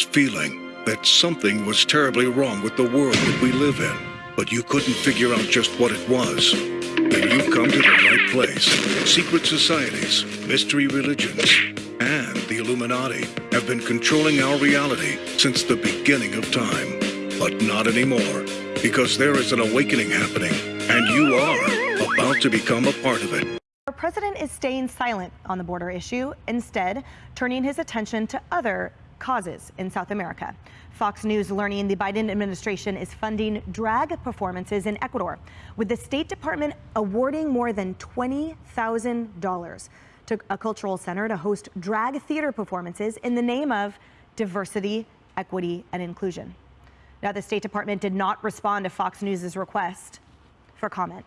feeling that something was terribly wrong with the world that we live in, but you couldn't figure out just what it was. Then you've come to the right place. Secret societies, mystery religions, and the Illuminati have been controlling our reality since the beginning of time. But not anymore, because there is an awakening happening, and you are about to become a part of it. Our president is staying silent on the border issue, instead turning his attention to other causes in South America. Fox News learning the Biden administration is funding drag performances in Ecuador, with the State Department awarding more than $20,000 to a cultural center to host drag theater performances in the name of diversity, equity, and inclusion. Now, the State Department did not respond to Fox News' request for comment.